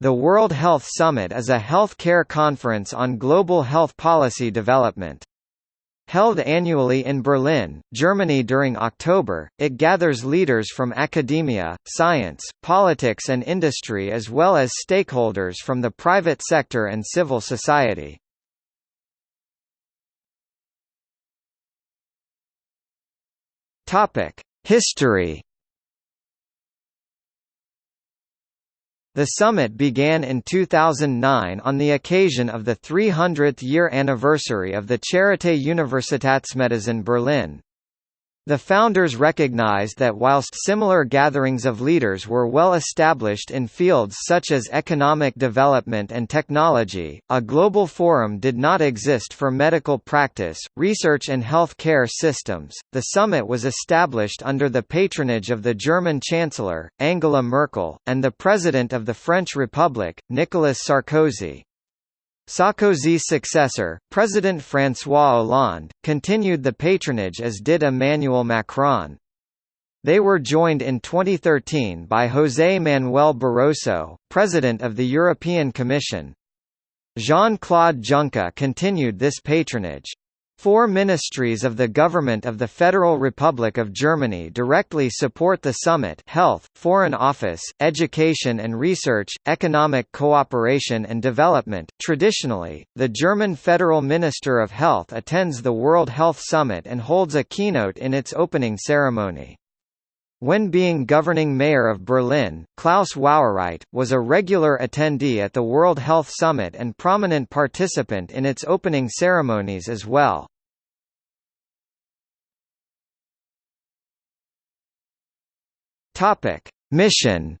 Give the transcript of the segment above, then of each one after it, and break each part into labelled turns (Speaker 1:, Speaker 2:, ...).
Speaker 1: The World Health Summit is a health care conference on global health policy development. Held annually in Berlin, Germany during October, it gathers leaders from academia, science, politics and industry as well as stakeholders from the private sector and civil society. History The summit began in 2009 on the occasion of the 300th year anniversary of the Charité Universitätsmedizin Berlin. The founders recognized that whilst similar gatherings of leaders were well established in fields such as economic development and technology, a global forum did not exist for medical practice, research and health care systems. The summit was established under the patronage of the German Chancellor, Angela Merkel, and the President of the French Republic, Nicolas Sarkozy. Sarkozy's successor, President François Hollande, continued the patronage as did Emmanuel Macron. They were joined in 2013 by José Manuel Barroso, President of the European Commission. Jean-Claude Juncker continued this patronage. Four ministries of the Government of the Federal Republic of Germany directly support the summit Health, Foreign Office, Education and Research, Economic Cooperation and Development. Traditionally, the German Federal Minister of Health attends the World Health Summit and holds a keynote in its opening ceremony. When being governing mayor of Berlin, Klaus Wowereit, was a regular attendee at the World Health Summit and prominent participant in its opening ceremonies as well. Mission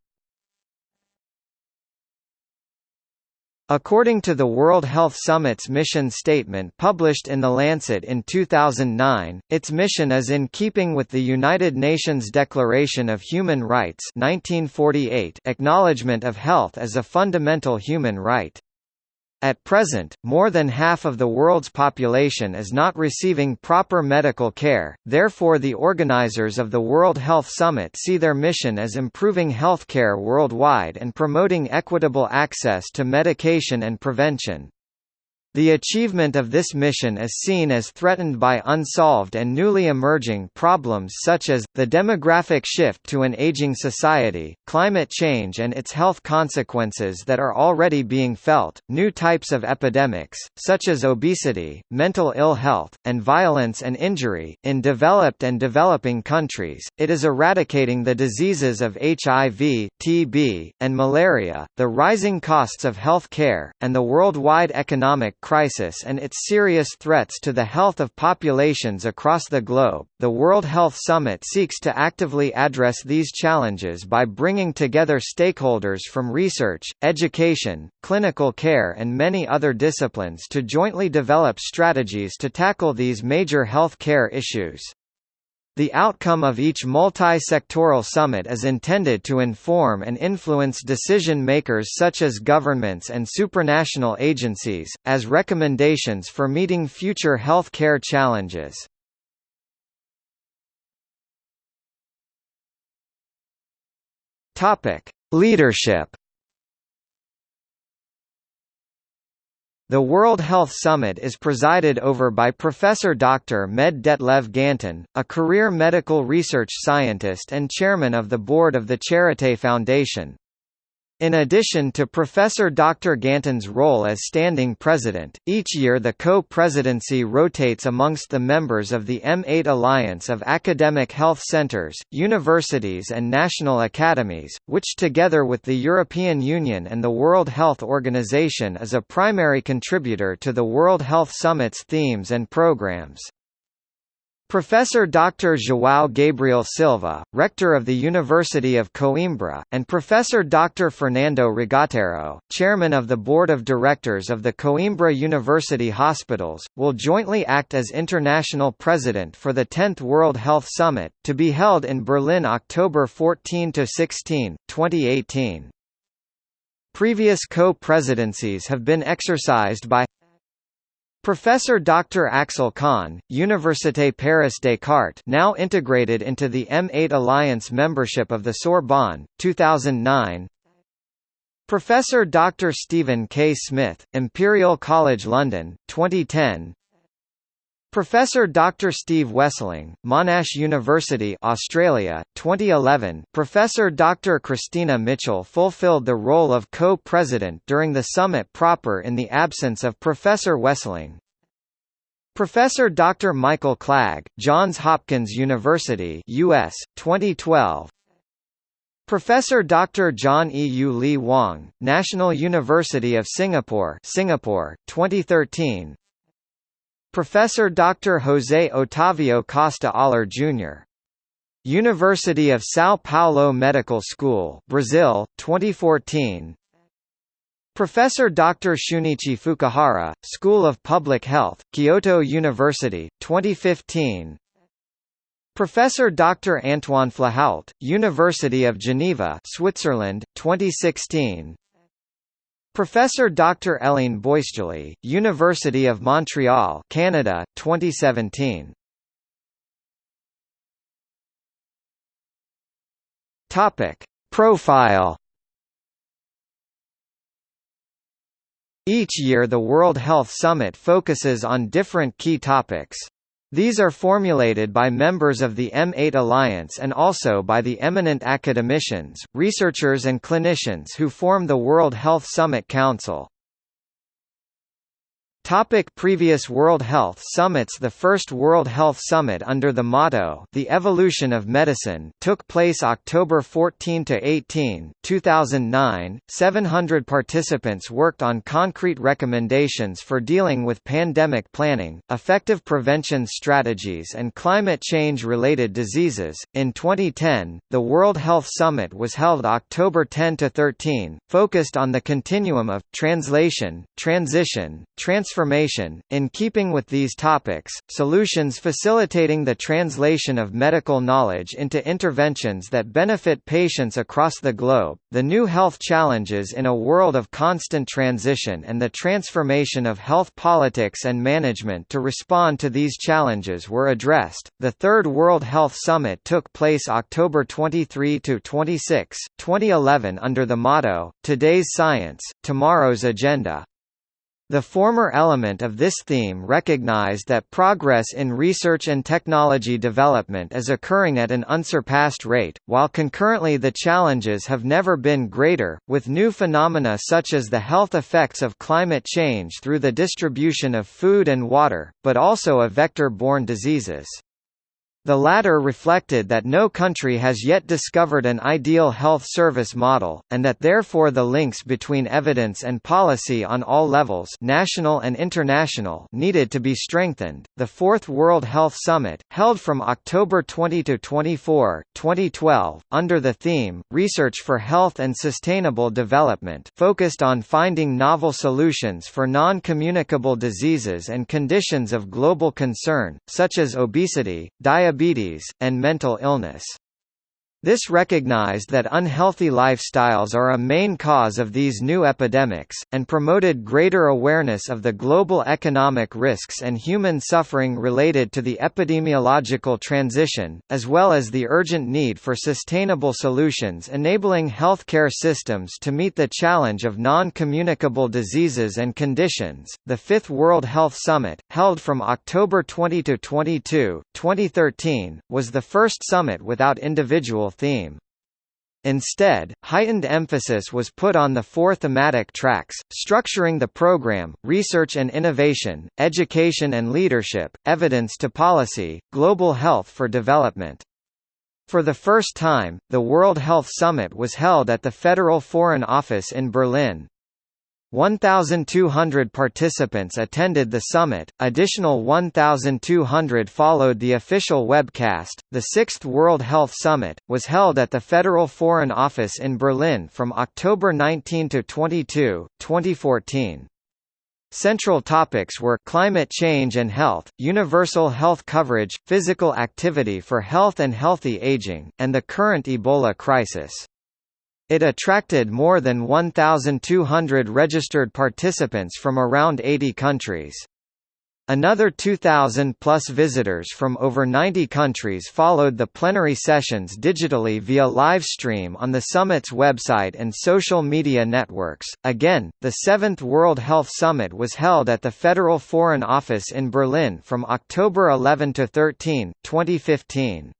Speaker 1: According to the World Health Summit's mission statement published in The Lancet in 2009, its mission is in keeping with the United Nations Declaration of Human Rights 1948 acknowledgement of health as a fundamental human right. At present, more than half of the world's population is not receiving proper medical care, therefore the organizers of the World Health Summit see their mission as improving healthcare worldwide and promoting equitable access to medication and prevention. The achievement of this mission is seen as threatened by unsolved and newly emerging problems such as, the demographic shift to an aging society, climate change and its health consequences that are already being felt, new types of epidemics, such as obesity, mental ill health, and violence and injury. In developed and developing countries, it is eradicating the diseases of HIV, TB, and malaria, the rising costs of health care, and the worldwide economic crisis and its serious threats to the health of populations across the globe, the World Health Summit seeks to actively address these challenges by bringing together stakeholders from research, education, clinical care and many other disciplines to jointly develop strategies to tackle these major health care issues. The outcome of each multi-sectoral summit is intended to inform and influence decision-makers such as governments and supranational agencies, as recommendations for meeting future health care challenges. Leadership The World Health Summit is presided over by Professor Dr. Med Detlev Ganten, a career medical research scientist and chairman of the board of the Charité Foundation. In addition to Professor Dr. Ganten's role as standing president, each year the co-presidency rotates amongst the members of the M8 Alliance of Academic Health Centers, Universities and National Academies, which together with the European Union and the World Health Organization is a primary contributor to the World Health Summit's themes and programs. Professor Dr. João Gabriel Silva, rector of the University of Coimbra, and Professor Dr. Fernando Regateiro, chairman of the board of directors of the Coimbra University Hospitals, will jointly act as international president for the 10th World Health Summit, to be held in Berlin October 14–16, 2018. Previous co-presidencies have been exercised by Professor Dr. Axel Kahn, Université Paris Descartes now integrated into the M8 Alliance membership of the Sorbonne, 2009 Professor Dr. Stephen K. Smith, Imperial College London, 2010 Professor Dr. Steve Wesselingh, Monash University Australia, 2011 Professor Dr. Christina Mitchell fulfilled the role of co-president during the summit proper in the absence of Professor Wesselingh. Professor Dr. Michael Klag, Johns Hopkins University US, 2012 Professor Dr. John E. U. Lee Wong, National University of Singapore Singapore, 2013 Professor Dr. José Otávio Costa Auler Jr. University of São Paulo Medical School Brazil, 2014 Professor Dr. Shunichi Fukuhara, School of Public Health, Kyoto University, 2015 Professor Dr. Antoine Flahault, University of Geneva, Switzerland, 2016. Professor Dr. Hélène Boisjoly, University of Montreal, Canada, 2017. Topic: Profile. Each year the World Health Summit focuses on different key topics. These are formulated by members of the M8 Alliance and also by the eminent academicians, researchers and clinicians who form the World Health Summit Council. Topic previous World Health Summits The first World Health Summit under the motto The Evolution of Medicine took place October 14–18, 2009. 700 participants worked on concrete recommendations for dealing with pandemic planning, effective prevention strategies and climate change-related diseases. In 2010, the World Health Summit was held October 10–13, focused on the continuum of, translation, transition, transfer transformation. In keeping with these topics, solutions facilitating the translation of medical knowledge into interventions that benefit patients across the globe, the new health challenges in a world of constant transition and the transformation of health politics and management to respond to these challenges were addressed. The Third World Health Summit took place October 23 to 26, 2011 under the motto Today's Science, Tomorrow's Agenda. The former element of this theme recognized that progress in research and technology development is occurring at an unsurpassed rate, while concurrently the challenges have never been greater, with new phenomena such as the health effects of climate change through the distribution of food and water, but also of vector-borne diseases. The latter reflected that no country has yet discovered an ideal health service model, and that therefore the links between evidence and policy on all levels national and international needed to be strengthened. The Fourth World Health Summit, held from October 20 to 24, 2012, under the theme, Research for Health and Sustainable Development focused on finding novel solutions for non-communicable diseases and conditions of global concern, such as obesity, diabetes diabetes, and mental illness. This recognized that unhealthy lifestyles are a main cause of these new epidemics, and promoted greater awareness of the global economic risks and human suffering related to the epidemiological transition, as well as the urgent need for sustainable solutions enabling healthcare systems to meet the challenge of non-communicable diseases and conditions. The Fifth World Health Summit, held from October 20 to 22, 2013, was the first summit without individual theme. Instead, heightened emphasis was put on the four thematic tracks, structuring the program, research and innovation, education and leadership, evidence to policy, global health for development. For the first time, the World Health Summit was held at the Federal Foreign Office in Berlin. 1,200 participants attended the summit, additional 1,200 followed the official webcast. The Sixth World Health Summit was held at the Federal Foreign Office in Berlin from October 19 to 22, 2014. Central topics were climate change and health, universal health coverage, physical activity for health and healthy aging, and the current Ebola crisis. It attracted more than 1,200 registered participants from around 80 countries. Another 2,000-plus visitors from over 90 countries followed the plenary sessions digitally via live stream on the summit's website and social media networks. Again, the seventh World Health Summit was held at the Federal Foreign Office in Berlin from October 11 to 13, 2015.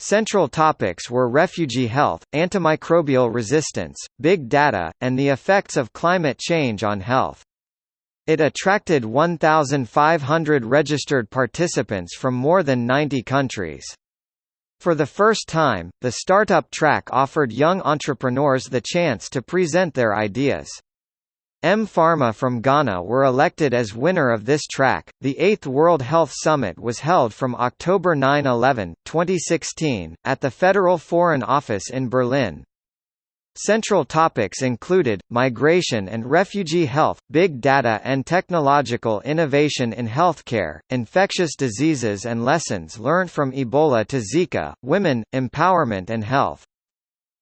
Speaker 1: Central topics were refugee health, antimicrobial resistance, big data, and the effects of climate change on health. It attracted 1,500 registered participants from more than 90 countries. For the first time, the startup track offered young entrepreneurs the chance to present their ideas. mPharma from Ghana were elected as winner of this track. The 8th World Health Summit was held from October 9-11, 2016, at the Federal Foreign Office in Berlin. Central topics included, migration and refugee health, big data and technological innovation in healthcare, infectious diseases and lessons learned from Ebola to Zika, women, empowerment and health.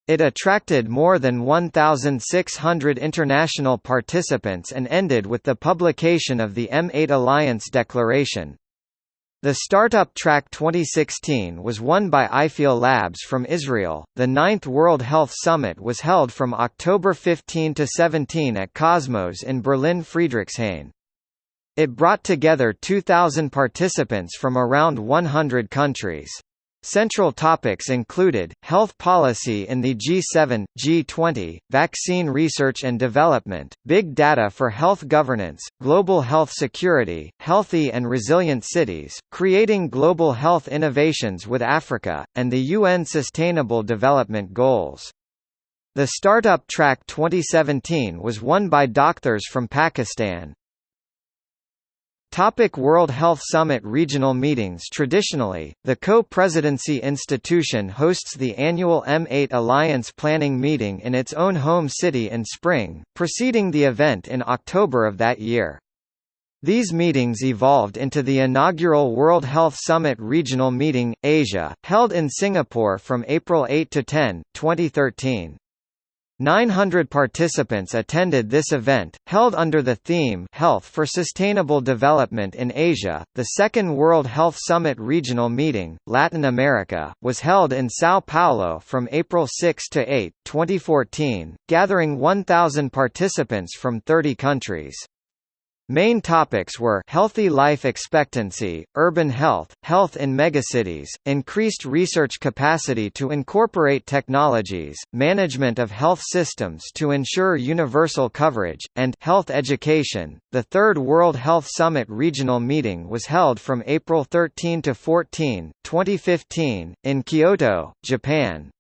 Speaker 1: It attracted more than 1,600 international participants and ended with the publication of the M8 Alliance Declaration. The Startup Track 2016 was won by iFeel Labs from Israel. The ninth World Health Summit was held from October 15 to 17 at Kosmos in Berlin Friedrichshain. It brought together 2,000 participants from around 100 countries. Central topics included, health policy in the G7, G20, vaccine research and development, big data for health governance, global health security, healthy and resilient cities, creating global health innovations with Africa, and the UN Sustainable Development Goals. The Startup Track 2017 was won by doctHERs from Pakistan, Topic World Health Summit Regional meetings Traditionally, the Co-Presidency Institution hosts the annual M8 Alliance Planning meeting in its own home city in spring, preceding the event in October of that year. These meetings evolved into the inaugural World Health Summit Regional Meeting, Asia, held in Singapore from April 8 to 10, 2013. 900 participants attended this event, held under the theme Health for Sustainable Development in Asia. The Second World Health Summit Regional Meeting, Latin America, was held in Sao Paulo from April 6 to 8, 2014, gathering 1,000 participants from 30 countries. Main topics were healthy life expectancy, urban health, health in megacities, increased research capacity to incorporate technologies, management of health systems to ensure universal coverage, and health education. The Third World Health Summit regional meeting was held from April 13 to 14, 2015, in Kyoto, Japan.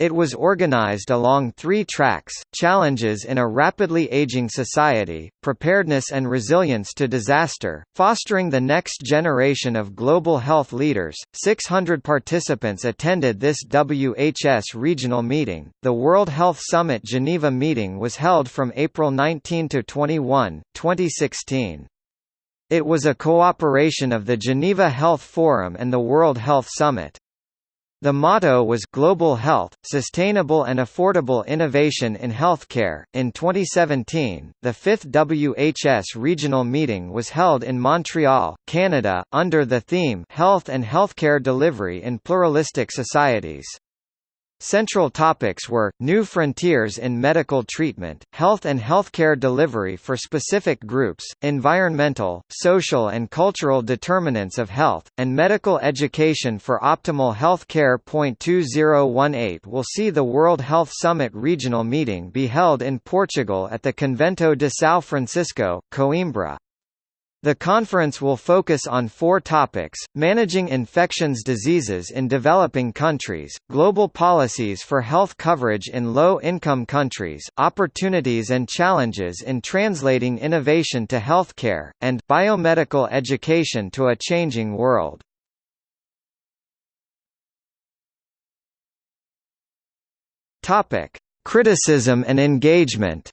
Speaker 1: It was organized along three tracks, challenges in a rapidly aging society, preparedness and resilience to disaster, fostering the next generation of global health leaders. 600 participants attended this WHS regional meeting. The World Health Summit Geneva meeting was held from April 19 to 21, 2016. It was a cooperation of the Geneva Health Forum and the World Health Summit. The motto was Global Health, Sustainable and Affordable Innovation in Healthcare. In 2017, the fifth WHS regional meeting was held in Montreal, Canada, under the theme Health and Healthcare Delivery in Pluralistic Societies. Central topics were, new frontiers in medical treatment, health and healthcare delivery for specific groups, environmental, social and cultural determinants of health, and medical education for optimal health care. 2018 will see the World Health Summit regional meeting be held in Portugal at the Convento de São Francisco, Coimbra. The conference will focus on four topics, managing infections diseases in developing countries, global policies for health coverage in low-income countries, opportunities and challenges in translating innovation to healthcare, and biomedical education to a changing world. Criticism and engagement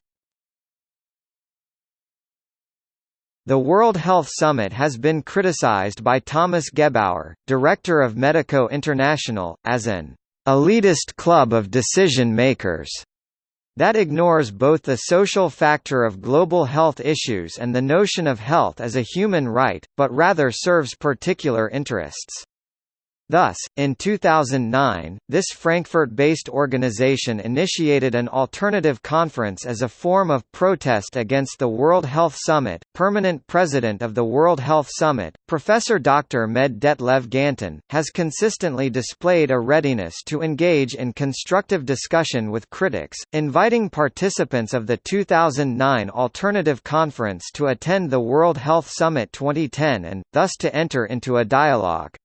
Speaker 1: The World Health Summit has been criticized by Thomas Gebauer, director of Medico International, as an elitist club of decision makers. that ignores both the social factor of global health issues and the notion of health as a human right, but rather serves particular interests. Thus, in 2009, this Frankfurt-based organization initiated an alternative conference as a form of protest against the World Health Summit. Permanent president of the World Health Summit, Professor Dr. Med Detlev Ganten, has consistently displayed a readiness to engage in constructive discussion with critics, inviting participants of the 2009 alternative conference to attend the World Health Summit 2010 and, thus to enter into a dialogue.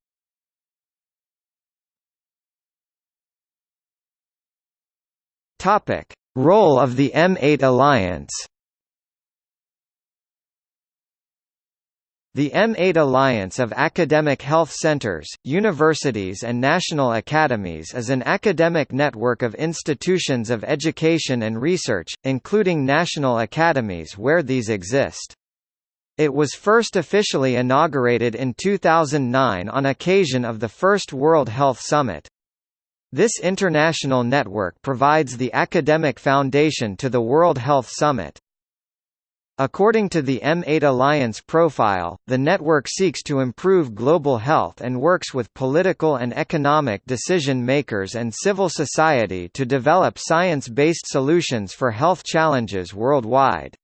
Speaker 1: Topic: Role of the M8 Alliance. The M8 Alliance of Academic Health Centers, Universities and National Academies is an academic network of institutions of education and research, including national academies where these exist. It was first officially inaugurated in 2009 on occasion of the First World Health Summit. This international network provides the academic foundation to the World Health Summit. According to the M8 Alliance profile, the network seeks to improve global health and works with political and economic decision makers and civil society to develop science-based solutions for health challenges worldwide.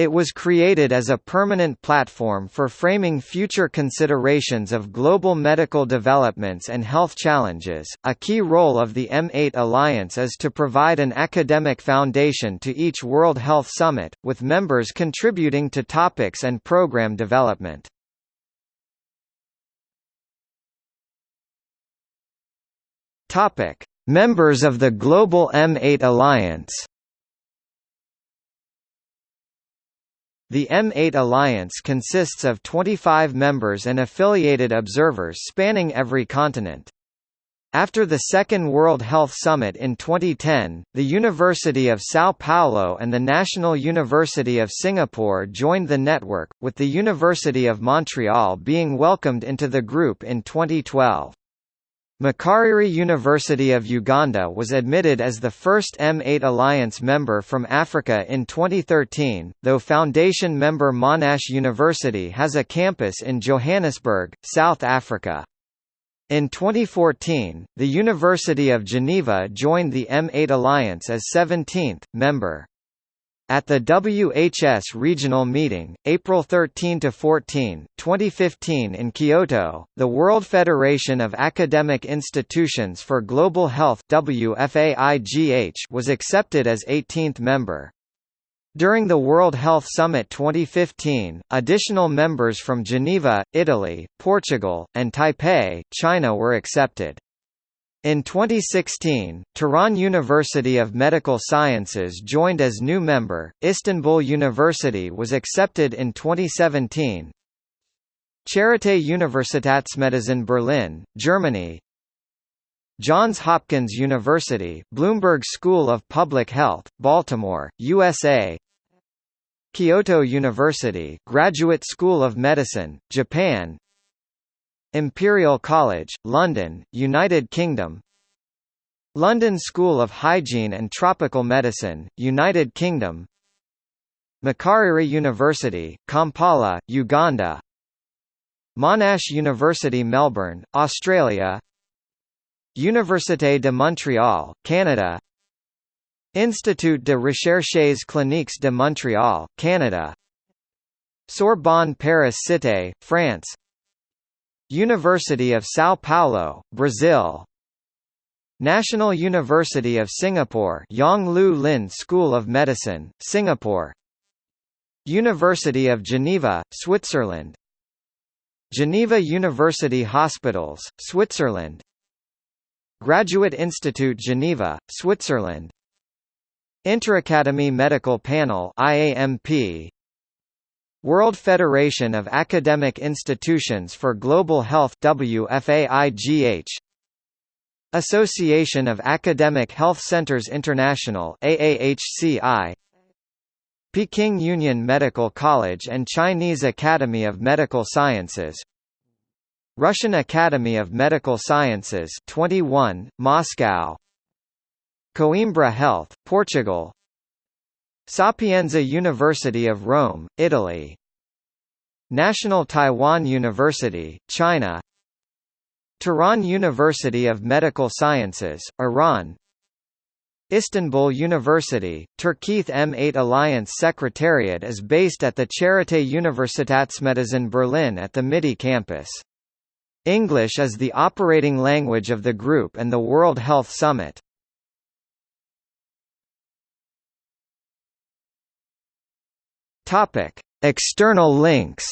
Speaker 1: It was created as a permanent platform for framing future considerations of global medical developments and health challenges. A key role of the M8 Alliance is to provide an academic foundation to each World Health Summit, with members contributing to topics and program development. Topic: Members of the Global M8 Alliance. The M8 Alliance consists of 25 members and affiliated observers spanning every continent. After the Second World Health Summit in 2010, the University of São Paulo and the National University of Singapore joined the network, with the University of Montreal being welcomed into the group in 2012. Makerere University of Uganda was admitted as the first M8 Alliance member from Africa in 2013, though Foundation member Monash University has a campus in Johannesburg, South Africa. In 2014, the University of Geneva joined the M8 Alliance as 17th, member. At the WHS regional meeting, April 13–14, 2015 in Kyoto, the World Federation of Academic Institutions for Global Health was accepted as 18th member. During the World Health Summit 2015, additional members from Geneva, Italy, Portugal, and Taipei, China were accepted. In 2016, Tehran University of Medical Sciences joined as new member, Istanbul University was accepted in 2017. Charité Universitätsmedizin Berlin, Germany. Johns Hopkins University Bloomberg School of Public Health, Baltimore, USA Kyoto University Graduate School of Medicine, Japan Imperial College, London, United Kingdom. London School of Hygiene and Tropical Medicine, United Kingdom. Makerere University, Kampala, Uganda. Monash University Melbourne, Australia. Université de Montréal, Canada. Institut de Recherches Cliniques de Montréal, Canada. Sorbonne Paris Cité, France University of São Paulo, Brazil. National University of Singapore Yong Loo Lin School of Medicine, Singapore. University of Geneva, Switzerland. Geneva University Hospitals, Switzerland. Graduate Institute Geneva, Switzerland. Interacademy Medical Panel IAMP World Federation of Academic Institutions for Global Health WFAIGH Association of Academic Health Centers International AAHCI Peking Union Medical College and Chinese Academy of Medical Sciences. Russian Academy of Medical Sciences 21 Moscow. Coimbra Health, Portugal Sapienza University of Rome, Italy National Taiwan University, China Tehran University of Medical Sciences, Iran Istanbul University, Turkith M8 Alliance Secretariat is based at the Charité Universitätsmedizin Berlin at the Mitte campus. English is the operating language of the group and the World Health Summit. Topic: External links.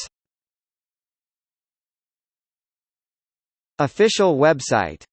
Speaker 1: Official website